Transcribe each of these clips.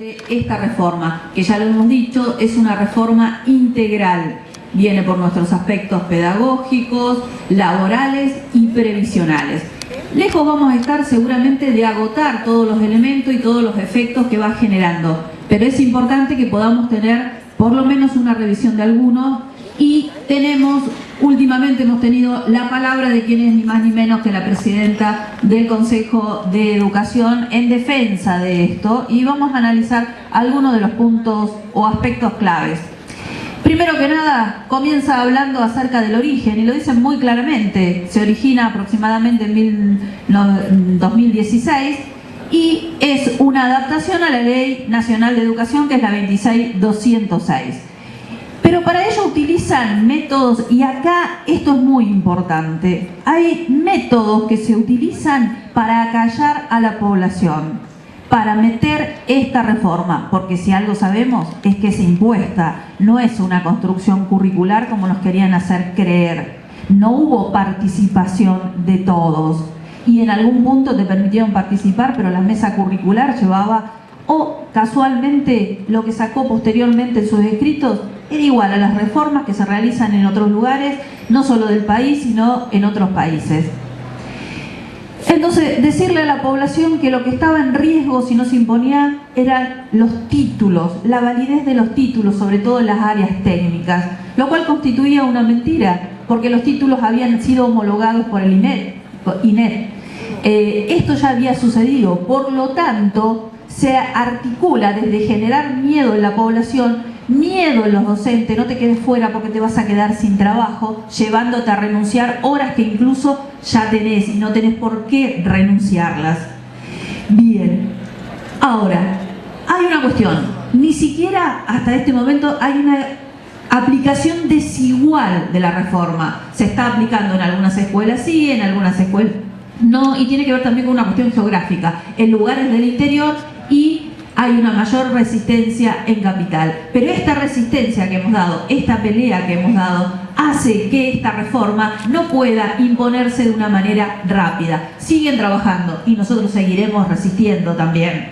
Esta reforma, que ya lo hemos dicho, es una reforma integral. Viene por nuestros aspectos pedagógicos, laborales y previsionales. Lejos vamos a estar seguramente de agotar todos los elementos y todos los efectos que va generando, pero es importante que podamos tener por lo menos una revisión de algunos y tenemos, últimamente hemos tenido la palabra de quien es ni más ni menos que la presidenta del Consejo de Educación en defensa de esto y vamos a analizar algunos de los puntos o aspectos claves. Primero que nada, comienza hablando acerca del origen y lo dicen muy claramente. Se origina aproximadamente en 2016 y es una adaptación a la Ley Nacional de Educación que es la 26206. Pero para ello utilizan métodos, y acá esto es muy importante, hay métodos que se utilizan para acallar a la población, para meter esta reforma, porque si algo sabemos es que es impuesta, no es una construcción curricular como nos querían hacer creer. No hubo participación de todos y en algún punto te permitieron participar, pero la mesa curricular llevaba, o casualmente lo que sacó posteriormente en sus escritos, era igual a las reformas que se realizan en otros lugares, no solo del país, sino en otros países. Entonces, decirle a la población que lo que estaba en riesgo si no se imponía eran los títulos, la validez de los títulos, sobre todo en las áreas técnicas, lo cual constituía una mentira, porque los títulos habían sido homologados por el INET. INET. Eh, esto ya había sucedido, por lo tanto, se articula desde generar miedo en la población miedo en los docentes, no te quedes fuera porque te vas a quedar sin trabajo, llevándote a renunciar horas que incluso ya tenés y no tenés por qué renunciarlas. Bien, ahora, hay una cuestión, ni siquiera hasta este momento hay una aplicación desigual de la reforma. Se está aplicando en algunas escuelas sí, en algunas escuelas no, y tiene que ver también con una cuestión geográfica, en lugares del interior y hay una mayor resistencia en capital. Pero esta resistencia que hemos dado, esta pelea que hemos dado, hace que esta reforma no pueda imponerse de una manera rápida. Siguen trabajando y nosotros seguiremos resistiendo también.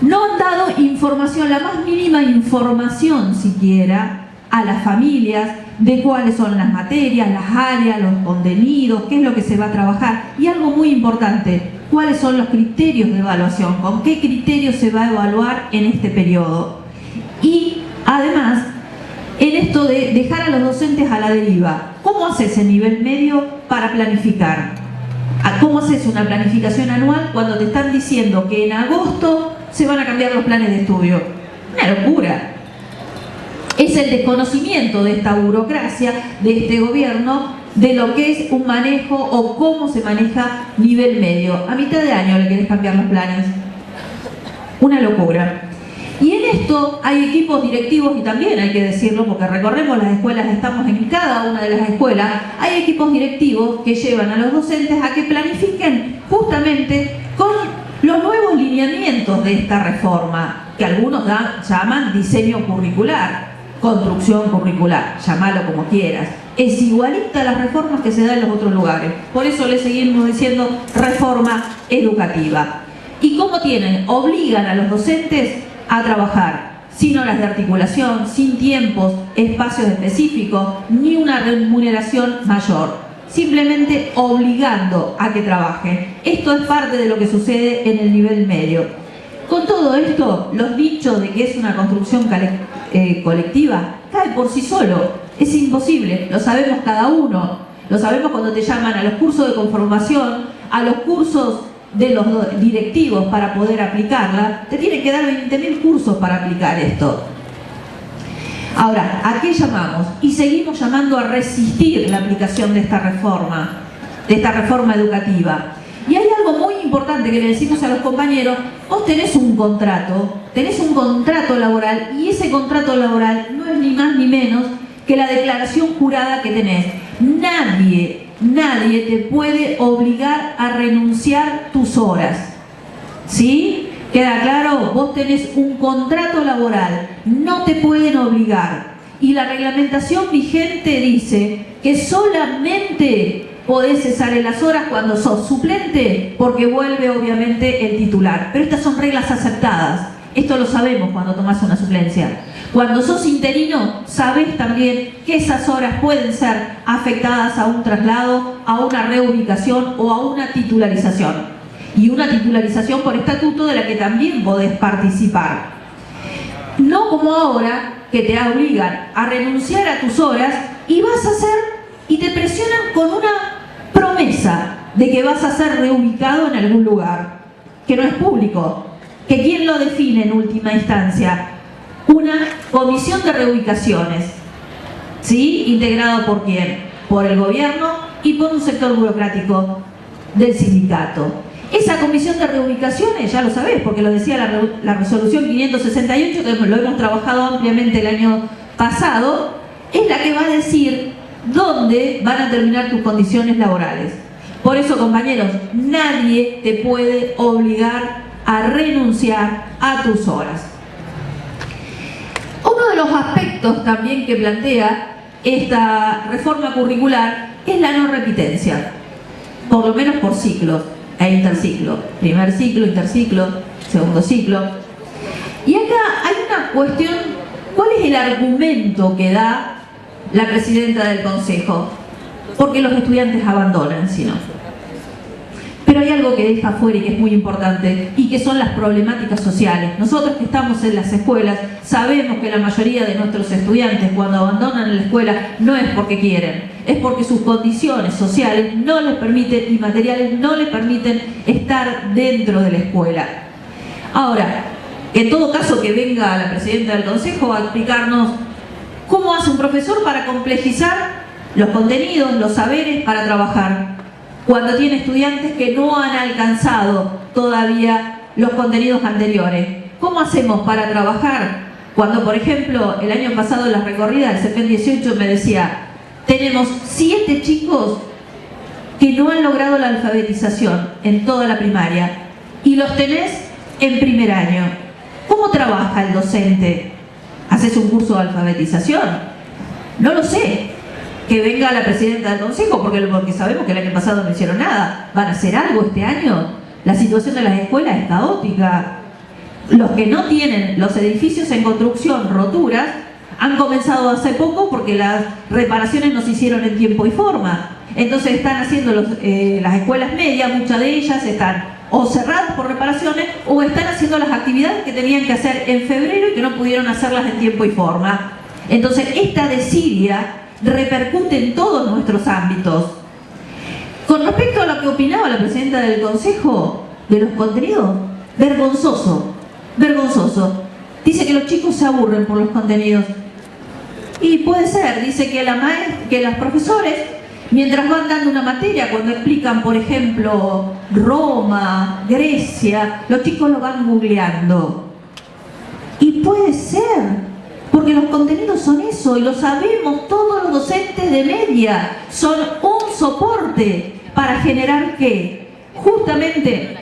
No han dado información, la más mínima información siquiera, a las familias de cuáles son las materias, las áreas, los contenidos, qué es lo que se va a trabajar. Y algo muy importante, cuáles son los criterios de evaluación, con qué criterios se va a evaluar en este periodo. Y además, en esto de dejar a los docentes a la deriva, ¿cómo haces el nivel medio para planificar? ¿Cómo haces una planificación anual cuando te están diciendo que en agosto se van a cambiar los planes de estudio? Una locura. Es el desconocimiento de esta burocracia, de este gobierno, de lo que es un manejo o cómo se maneja nivel medio. A mitad de año le querés cambiar los planes. Una locura. Y en esto hay equipos directivos, y también hay que decirlo, porque recorremos las escuelas, estamos en cada una de las escuelas, hay equipos directivos que llevan a los docentes a que planifiquen justamente con los nuevos lineamientos de esta reforma, que algunos llaman diseño curricular, construcción curricular, llamalo como quieras es igualita a las reformas que se dan en los otros lugares. Por eso le seguimos diciendo reforma educativa. ¿Y cómo tienen? Obligan a los docentes a trabajar sin horas de articulación, sin tiempos, espacios específicos, ni una remuneración mayor. Simplemente obligando a que trabajen. Esto es parte de lo que sucede en el nivel medio. Con todo esto, los dichos de que es una construcción eh, colectiva cae por sí solo es imposible, lo sabemos cada uno, lo sabemos cuando te llaman a los cursos de conformación, a los cursos de los directivos para poder aplicarla, te tienen que dar 20.000 cursos para aplicar esto. Ahora, ¿a qué llamamos? Y seguimos llamando a resistir la aplicación de esta reforma, de esta reforma educativa. Y hay algo muy importante que le decimos a los compañeros, vos tenés un contrato, tenés un contrato laboral y ese contrato laboral no es ni más ni menos que la declaración jurada que tenés. Nadie, nadie te puede obligar a renunciar tus horas. ¿Sí? ¿Queda claro? Vos tenés un contrato laboral, no te pueden obligar. Y la reglamentación vigente dice que solamente podés cesar en las horas cuando sos suplente porque vuelve obviamente el titular. Pero estas son reglas aceptadas Esto lo sabemos cuando tomas una suplencia. Cuando sos interino, sabés también que esas horas pueden ser afectadas a un traslado, a una reubicación o a una titularización. Y una titularización por estatuto de la que también podés participar. No como ahora, que te obligan a renunciar a tus horas y vas a hacer y te presionan con una promesa de que vas a ser reubicado en algún lugar, que no es público, que quién lo define en última instancia, una comisión de reubicaciones, ¿sí? integrado por quién? Por el gobierno y por un sector burocrático del sindicato. Esa comisión de reubicaciones, ya lo sabés, porque lo decía la, la resolución 568, que lo hemos trabajado ampliamente el año pasado, es la que va a decir dónde van a terminar tus condiciones laborales. Por eso, compañeros, nadie te puede obligar a renunciar a tus horas. Uno de los aspectos también que plantea esta reforma curricular es la no repitencia, por lo menos por ciclos e interciclo. Primer ciclo, interciclo, segundo ciclo. Y acá hay una cuestión, ¿cuál es el argumento que da la presidenta del Consejo? Porque los estudiantes abandonan, si no. Pero hay algo que deja fuera y que es muy importante y que son las problemáticas sociales. Nosotros que estamos en las escuelas sabemos que la mayoría de nuestros estudiantes cuando abandonan la escuela no es porque quieren, es porque sus condiciones sociales no les permiten y materiales no les permiten estar dentro de la escuela. Ahora, en todo caso que venga la presidenta del consejo a explicarnos cómo hace un profesor para complejizar los contenidos, los saberes para trabajar cuando tiene estudiantes que no han alcanzado todavía los contenidos anteriores. ¿Cómo hacemos para trabajar? Cuando, por ejemplo, el año pasado en las recorridas del CPN 18 me decía, tenemos siete chicos que no han logrado la alfabetización en toda la primaria y los tenés en primer año. ¿Cómo trabaja el docente? ¿Haces un curso de alfabetización? No lo sé que venga la presidenta del consejo, porque, porque sabemos que el año pasado no hicieron nada. ¿Van a hacer algo este año? La situación de las escuelas es caótica. Los que no tienen los edificios en construcción, roturas, han comenzado hace poco porque las reparaciones no se hicieron en tiempo y forma. Entonces están haciendo eh, las escuelas medias, muchas de ellas están o cerradas por reparaciones o están haciendo las actividades que tenían que hacer en febrero y que no pudieron hacerlas en tiempo y forma. Entonces esta desidia repercute en todos nuestros ámbitos. Con respecto a lo que opinaba la presidenta del Consejo de los contenidos, vergonzoso, vergonzoso. Dice que los chicos se aburren por los contenidos. Y puede ser, dice que, la que profesores, mientras van dando una materia, cuando explican, por ejemplo, Roma, Grecia, los chicos lo van googleando. Y puede ser, porque los contenidos son eso y lo sabemos todos los docentes de media. Son un soporte para generar qué? Justamente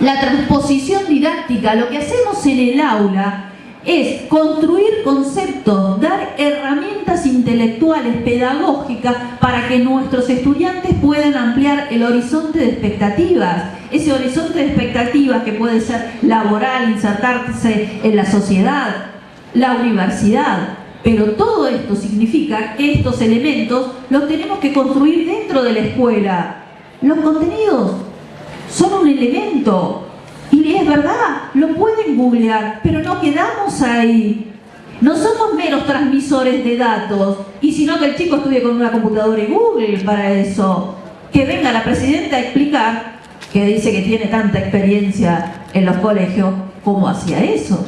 la transposición didáctica. Lo que hacemos en el aula es construir conceptos, dar herramientas intelectuales, pedagógicas, para que nuestros estudiantes puedan ampliar el horizonte de expectativas. Ese horizonte de expectativas que puede ser laboral, insertarse en la sociedad, la universidad. Pero todo esto significa que estos elementos los tenemos que construir dentro de la escuela. Los contenidos son un elemento. Y es verdad, lo pueden googlear, pero no quedamos ahí. No somos menos transmisores de datos. Y sino que el chico estudie con una computadora y Google para eso. Que venga la presidenta a explicar, que dice que tiene tanta experiencia en los colegios, cómo hacía eso.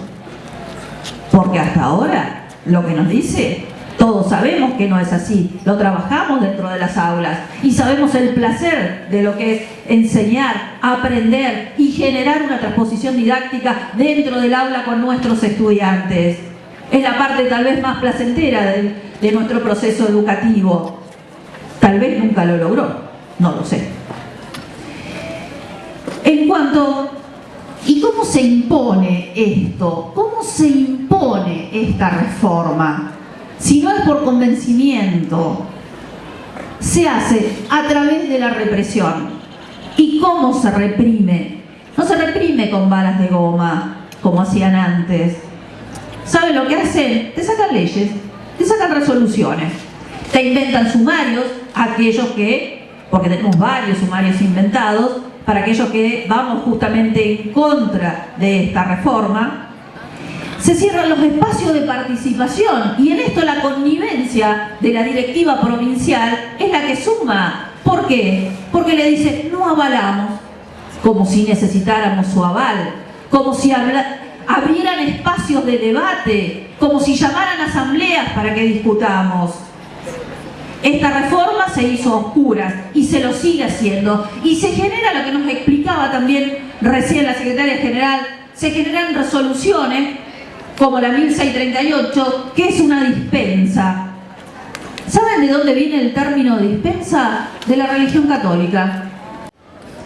Porque hasta ahora lo que nos dice, todos sabemos que no es así, lo trabajamos dentro de las aulas y sabemos el placer de lo que es enseñar, aprender y generar una transposición didáctica dentro del aula con nuestros estudiantes. Es la parte tal vez más placentera de, nuestro proceso educativo. Tal vez nunca lo logró, no lo sé. En cuanto ¿Y cómo se impone esto? ¿Cómo se impone esta reforma? Si no es por convencimiento, se hace a través de la represión. ¿Y cómo se reprime? No se reprime con balas de goma, como hacían antes. ¿Saben lo que hacen? Te sacan leyes, te sacan resoluciones, te inventan sumarios, aquellos que, porque tenemos varios sumarios inventados, para aquellos que vamos justamente en contra de esta reforma, se cierran los espacios de participación y en esto la connivencia de la directiva provincial es la que suma. ¿Por qué? Porque le dice, no avalamos, como si necesitáramos su aval, como si abrieran espacios de debate, como si llamaran asambleas para que discutamos. Esta reforma se hizo oscura y se lo sigue haciendo. Y se genera lo que nos explicaba también recién la secretaria general, se generan resoluciones como la 1638, que es una dispensa. ¿Saben de dónde viene el término dispensa? De la religión católica.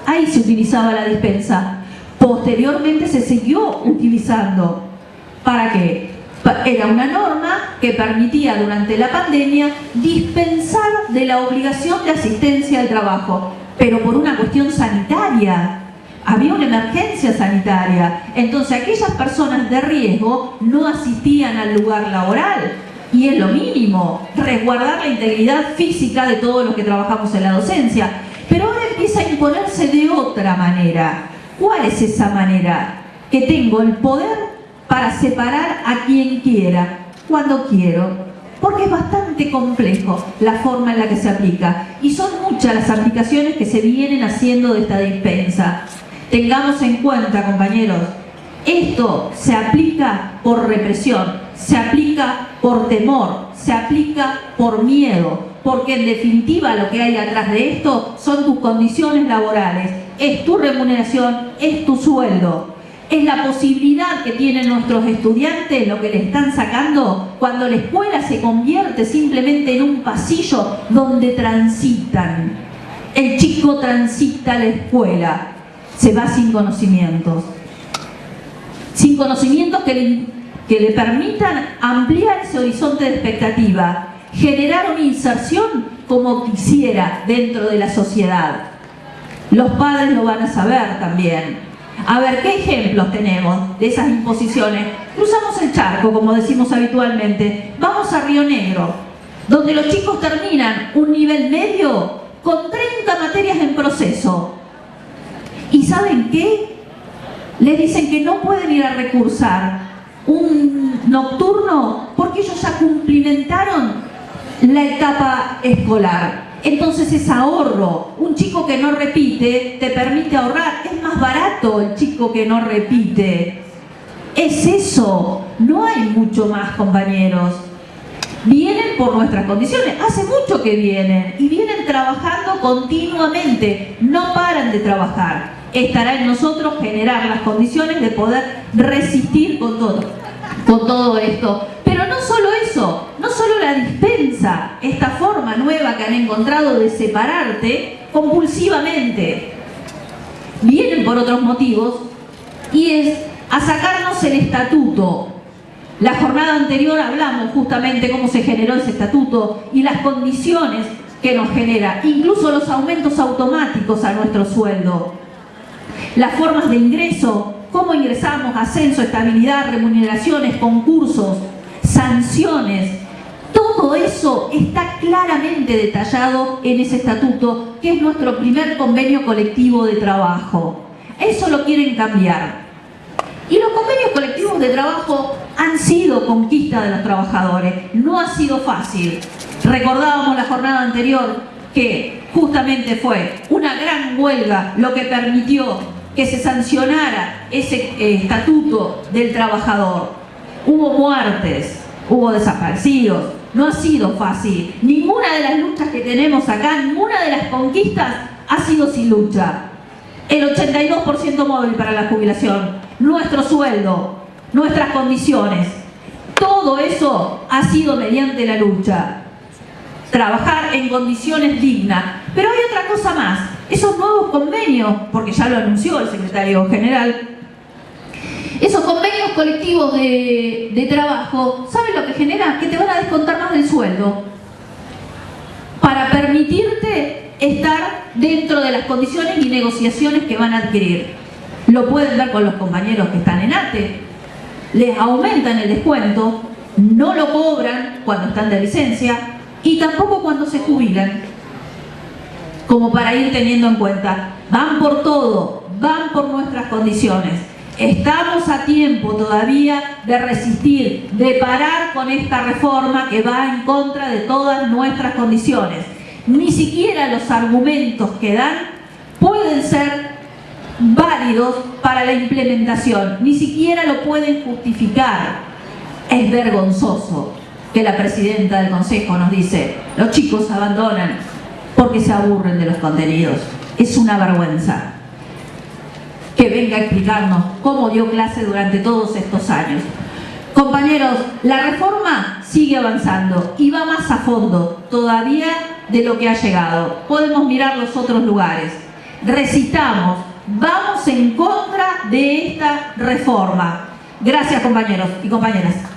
Ahí se utilizaba la dispensa. Posteriormente se siguió utilizando. ¿Para qué? Era una norma que permitía durante la pandemia dispensar de la obligación de asistencia al trabajo, pero por una cuestión sanitaria había una emergencia sanitaria. Entonces aquellas personas de riesgo no asistían al lugar laboral. Y es lo mínimo, resguardar la integridad física de todos los que trabajamos en la docencia. Pero ahora empieza a imponerse de otra manera. ¿Cuál es esa manera? Que tengo el poder para separar a quien quiera, cuando quiero, porque es bastante complejo la forma en la que se aplica y son muchas las aplicaciones que se vienen haciendo de esta dispensa. Tengamos en cuenta, compañeros, esto se aplica por represión, se aplica por temor, se aplica por miedo, porque en definitiva lo que hay atrás de esto son tus condiciones laborales, es tu remuneración, es tu sueldo, es la posibilidad que tienen nuestros estudiantes, lo que le están sacando, cuando la escuela se convierte simplemente en un pasillo donde transitan. El chico transita la escuela, se va sin conocimientos. Sin conocimientos que le, que le permitan ampliar ese horizonte de expectativa, generar una inserción como quisiera dentro de la sociedad. Los padres lo van a saber también. A ver, ¿qué ejemplos tenemos de esas imposiciones? Cruzamos el charco, como decimos habitualmente. Vamos a Río Negro, donde los chicos terminan un nivel medio con 30 materias en proceso. ¿Y saben qué? Le dicen que no pueden ir a recursar un nocturno porque ellos ya cumplimentaron la etapa escolar. Entonces es ahorro. Un chico que no repite te permite ahorrar. Es más barato el chico que no repite. Es eso. No hay mucho más, compañeros. Vienen por nuestras condiciones. Hace mucho que vienen. Y vienen trabajando continuamente. No paran de trabajar estará en nosotros generar las condiciones de poder resistir con todo, con todo esto. Pero no solo eso, la dispensa, esta forma nueva que han encontrado de separarte compulsivamente, vienen por otros motivos y es a sacarnos el estatuto. La jornada anterior hablamos justamente cómo se generó ese estatuto y las condiciones que nos genera, incluso los aumentos automáticos a nuestro sueldo las formas de ingreso, cómo ingresamos, ascenso, estabilidad, remuneraciones, concursos, sanciones. Todo eso está claramente detallado en ese estatuto, que es nuestro primer convenio colectivo de trabajo. Eso lo quieren cambiar. Y los convenios colectivos de trabajo han sido conquista de los trabajadores. No ha sido fácil. Recordábamos la jornada anterior que justamente fue una gran huelga lo que permitió que se sancionara ese eh, estatuto del trabajador. Hubo muertes, hubo desaparecidos, no ha sido fácil. Ninguna de las luchas que tenemos acá, ninguna de las conquistas ha sido sin lucha. El 82% móvil para la jubilación, nuestro sueldo, nuestras condiciones, todo eso ha sido mediante la lucha. Trabajar en condiciones dignas. Pero hay otra cosa más, esos nuevos convenios, porque ya lo anunció el secretario general, esos convenios colectivos de, trabajo, ¿saben lo que genera? Que te van a descontar más del sueldo para permitirte estar dentro de las condiciones y negociaciones que van a adquirir. Lo pueden ver con los compañeros que están en ATE. Les aumentan el descuento, no lo cobran cuando están de licencia y tampoco cuando se jubilan. Como para ir teniendo en cuenta, van por todo, van por nuestras condiciones. Estamos a tiempo todavía de resistir, de parar con esta reforma que va en contra de todas nuestras condiciones. Ni siquiera los argumentos que dan pueden ser válidos para la implementación, ni siquiera lo pueden justificar. Es vergonzoso que la presidenta del Consejo nos dice, los chicos abandonan porque se aburren de los contenidos. Es una vergüenza que venga a explicarnos cómo dio clase durante todos estos años. Compañeros, la reforma sigue avanzando y va más a fondo todavía de lo que ha llegado. Podemos mirar los otros lugares. Recitamos, vamos en contra de esta reforma. Gracias compañeros y compañeras.